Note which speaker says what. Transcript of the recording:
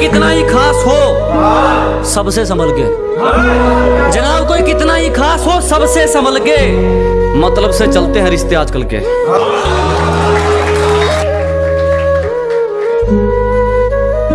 Speaker 1: कितना ही खास हो, सबसे संभल के जनाब, कोई कितना ही खास हो, सबसे संभल के मतलब से चलते हैं रिश्ते आजकल के।